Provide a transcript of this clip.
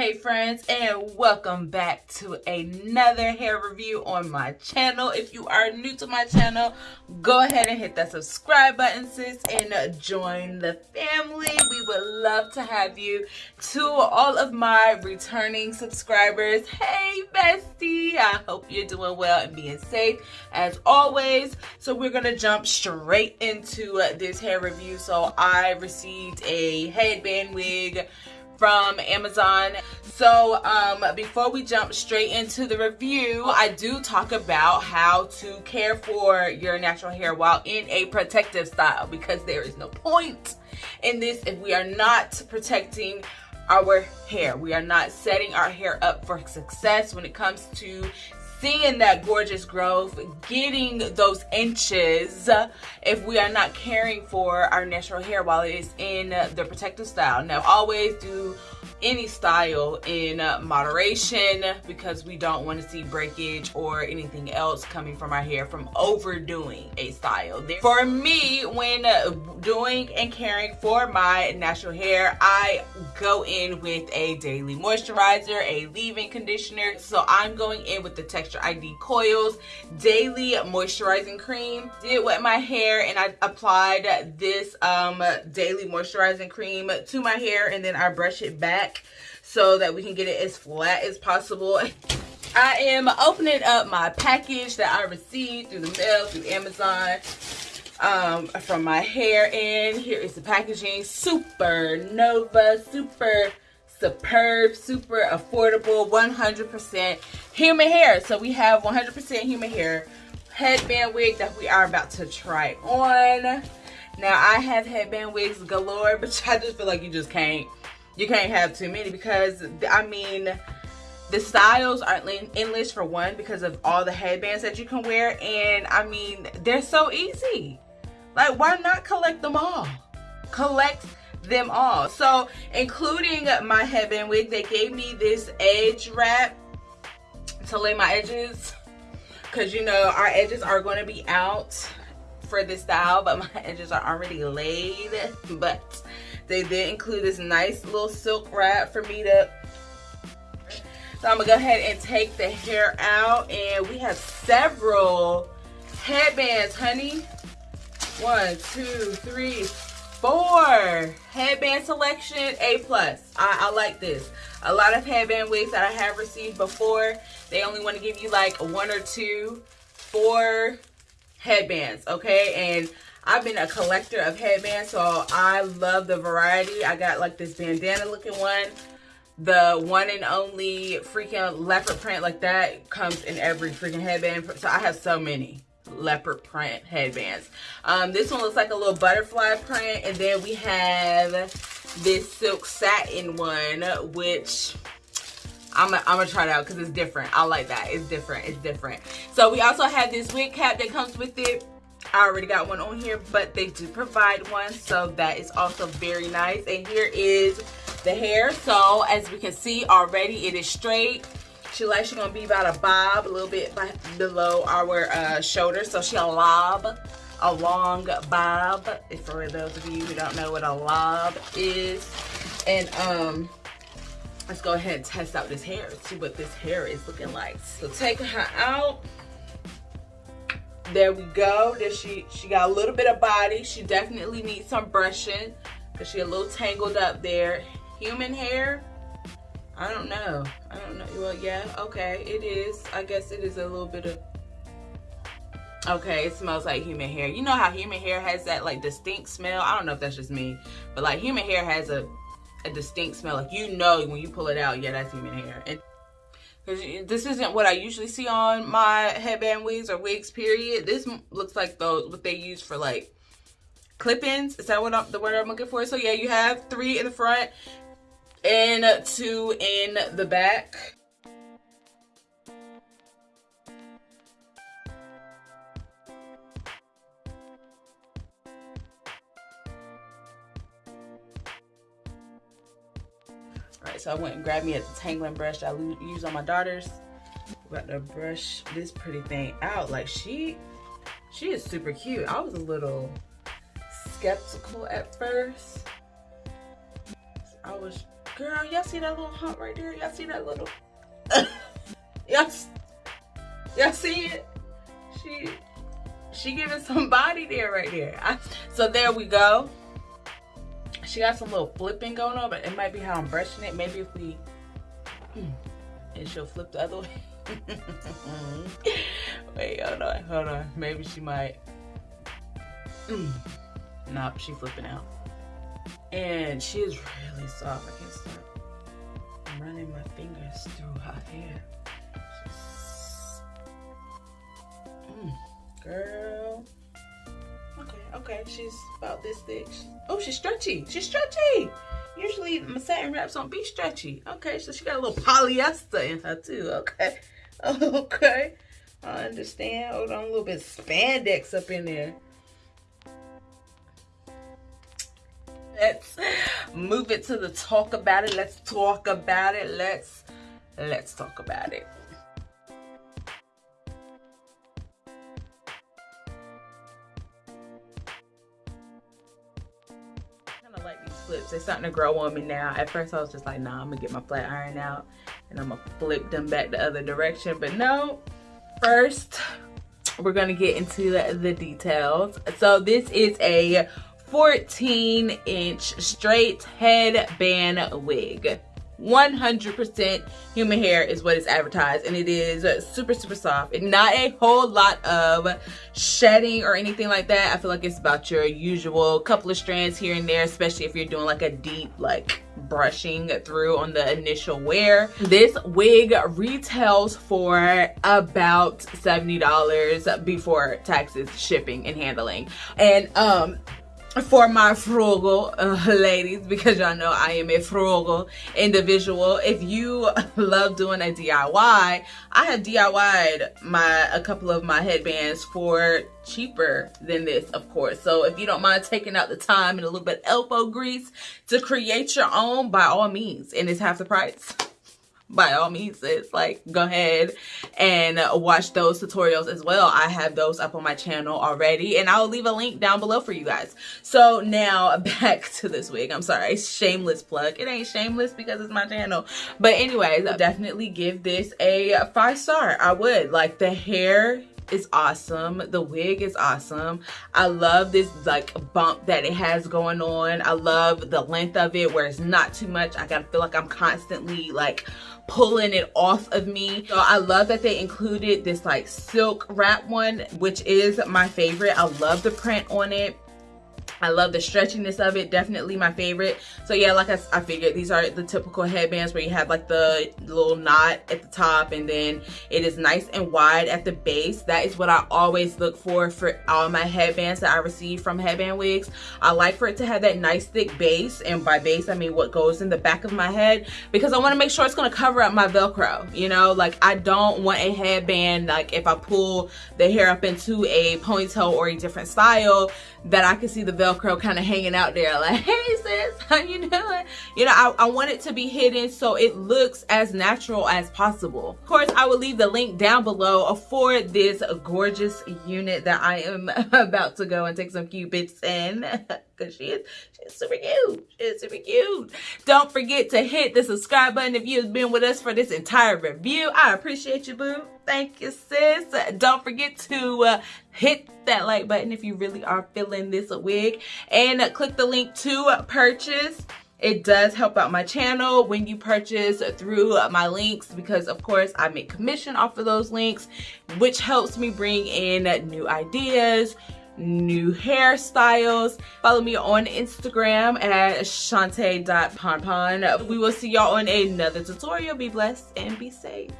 Hey friends and welcome back to another hair review on my channel. If you are new to my channel, go ahead and hit that subscribe button sis and uh, join the family. We would love to have you. To all of my returning subscribers, hey bestie, I hope you're doing well and being safe as always. So we're gonna jump straight into uh, this hair review. So I received a headband wig from Amazon. So um, before we jump straight into the review, I do talk about how to care for your natural hair while in a protective style because there is no point in this if we are not protecting our hair. We are not setting our hair up for success when it comes to seeing that gorgeous growth, getting those inches if we are not caring for our natural hair while it is in the protective style. Now, always do any style in moderation because we don't want to see breakage or anything else coming from our hair from overdoing a style. For me, when doing and caring for my natural hair, I go in with a daily moisturizer, a leave-in conditioner. So I'm going in with the Texture ID Coils Daily Moisturizing Cream. Did wet my hair and I applied this um, daily moisturizing cream to my hair and then I brush it back back so that we can get it as flat as possible. I am opening up my package that I received through the mail, through Amazon, um, from my hair. And here is the packaging. Super Nova, super superb, super affordable, 100% human hair. So we have 100% human hair headband wig that we are about to try on. Now I have headband wigs galore, but I just feel like you just can't you can't have too many because I mean the styles aren't endless for one because of all the headbands that you can wear. And I mean they're so easy. Like why not collect them all? Collect them all. So including my headband wig they gave me this edge wrap to lay my edges. Because you know our edges are going to be out for this style but my edges are already laid. But they did include this nice little silk wrap for me to so I'm gonna go ahead and take the hair out and we have several headbands, honey. One, two, three, four. Headband selection, A+. plus. I, I like this. A lot of headband wigs that I have received before, they only want to give you like one or two, four headbands, okay? And I've been a collector of headbands, so I love the variety. I got like this bandana looking one. The one and only freaking leopard print like that comes in every freaking headband. So I have so many leopard print headbands. Um, this one looks like a little butterfly print. And then we have this silk satin one, which I'm gonna try it out because it's different. I like that. It's different. It's different. So we also have this wig cap that comes with it. I already got one on here, but they do provide one, so that is also very nice. And here is the hair. So as we can see already, it is straight. She likes she's gonna be about a bob, a little bit below our uh, shoulder. So she a lob, a long bob. For those of you who don't know what a lob is, and um, let's go ahead and test out this hair. See what this hair is looking like. So take her out there we go. There she she got a little bit of body. She definitely needs some brushing because she a little tangled up there. Human hair? I don't know. I don't know. Well yeah okay. It is. I guess it is a little bit of okay it smells like human hair. You know how human hair has that like distinct smell? I don't know if that's just me but like human hair has a a distinct smell. Like you know when you pull it out yeah that's human hair. And this isn't what I usually see on my headband wigs or wigs period. This looks like those what they use for like clip-ins. Is that what I'm, the word I'm looking for? So yeah, you have three in the front and two in the back. So I went and grabbed me a detangling brush I use on my daughters. Got to brush this pretty thing out. Like she, she is super cute. I was a little skeptical at first. I was Girl, y'all see that little hump right there? Y'all see that little... y'all, y'all see it? She, she giving some body there right there. I, so there we go. She got some little flipping going on, but it might be how I'm brushing it. Maybe if we, hmm, and she'll flip the other way. Wait, hold on, hold on. Maybe she might. Mm. Nope, she flipping out. And she is really soft. I can't stop running my fingers through her hair. Mm, girl. Okay, she's about this thick. Oh, she's stretchy. She's stretchy. Usually my satin wraps don't be stretchy. Okay, so she got a little polyester in her too. Okay. Okay. I understand. Hold on, a little bit spandex up in there. Let's move it to the talk about it. Let's talk about it. Let's let's talk about it. Flips. They're starting to grow on me now. At first I was just like, nah, I'm gonna get my flat iron out and I'm gonna flip them back the other direction. But no, first we're gonna get into the details. So this is a 14 inch straight headband wig. 100% human hair is what is advertised and it is super super soft and not a whole lot of shedding or anything like that. I feel like it's about your usual couple of strands here and there especially if you're doing like a deep like brushing through on the initial wear. This wig retails for about 70 dollars before taxes shipping and handling. And um for my frugal uh, ladies because y'all know I am a frugal individual. If you love doing a DIY I have DIY'd my a couple of my headbands for cheaper than this of course. So if you don't mind taking out the time and a little bit elbow grease to create your own by all means and it's half the price by all means it's like go ahead and watch those tutorials as well. I have those up on my channel already and i'll leave a link down below for you guys. So now back to this wig. I'm sorry. Shameless plug. It ain't shameless because it's my channel. But anyways definitely give this a five star. I would. Like the hair is awesome the wig is awesome i love this like bump that it has going on i love the length of it where it's not too much i gotta feel like i'm constantly like pulling it off of me. So I love that they included this like silk wrap one, which is my favorite. I love the print on it. I love the stretchiness of it. Definitely my favorite. So yeah, like I, I figured, these are the typical headbands where you have like the little knot at the top and then it is nice and wide at the base. That is what I always look for for all my headbands that I receive from Headband Wigs. I like for it to have that nice thick base. And by base, I mean what goes in the back of my head because I want to make sure it's going to cover up my Velcro. You know, like I don't want a headband, like if I pull the hair up into a ponytail or a different style, that I can see the Velcro kind of hanging out there like, hey sis, how you doing? You know, I, I want it to be hidden so it looks as natural as possible. Of course, I will leave the link down below for this gorgeous unit that I am about to go and take some cute bits in because she is she's super cute. She's super cute. Don't forget to hit the subscribe button if you've been with us for this entire review. I appreciate you, boo. Thank you, sis. Don't forget to uh, hit that like button if you really are feeling this wig and uh, click the link to purchase it does help out my channel when you purchase through uh, my links because of course I make commission off of those links which helps me bring in uh, new ideas new hairstyles. Follow me on instagram at shante.ponpon we will see y'all on another tutorial. Be blessed and be safe